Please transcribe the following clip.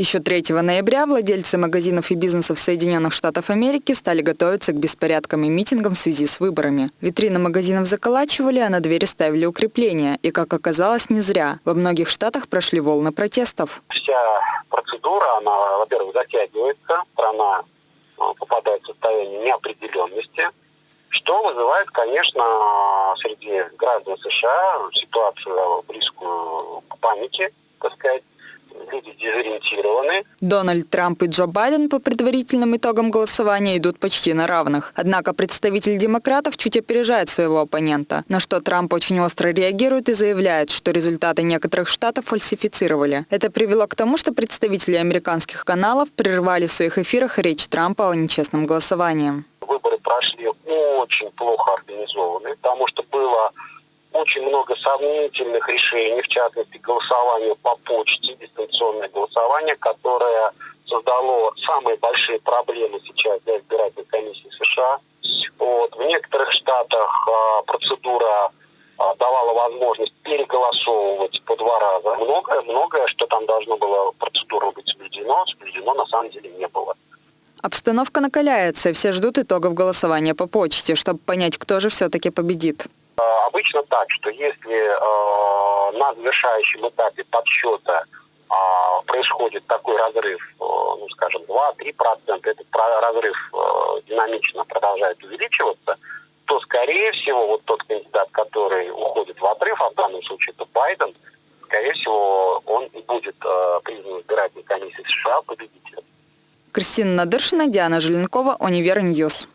Еще 3 ноября владельцы магазинов и бизнесов Соединенных Штатов Америки стали готовиться к беспорядкам и митингам в связи с выборами. Витрины магазинов заколачивали, а на двери ставили укрепления. И, как оказалось, не зря. Во многих штатах прошли волны протестов. Вся процедура, она, во-первых, затягивается, страна э, попадает в состояние неопределенности, что вызывает, конечно, среди граждан США ситуацию близкую к панике, так сказать, люди дезориентированы. Дональд Трамп и Джо Байден по предварительным итогам голосования идут почти на равных. Однако представитель демократов чуть опережает своего оппонента, на что Трамп очень остро реагирует и заявляет, что результаты некоторых штатов фальсифицировали. Это привело к тому, что представители американских каналов прервали в своих эфирах речь Трампа о нечестном голосовании. Прошли очень плохо организованы, потому что было очень много сомнительных решений, в частности голосование по почте, дистанционное голосование, которое создало самые большие проблемы сейчас для избирательной комиссии США. Вот. В некоторых штатах а, процедура а, давала возможность переголосовывать по два раза. Многое, многое, что там должно было процедура быть соблюдено, соблюдено на самом деле не было. Обстановка накаляется, все ждут итогов голосования по почте, чтобы понять, кто же все-таки победит. Э, обычно так, что если э, на завершающем этапе подсчета э, происходит такой разрыв, э, ну, скажем, 2-3%, этот разрыв э, динамично продолжает увеличиваться, то, скорее всего, вот тот кандидат, который уходит в отрыв, а в данном случае это Байден, скорее всего, он будет э, признан избирательной комиссией США победителем. Кристина Надыршина, Диана Желенкова, Univer News.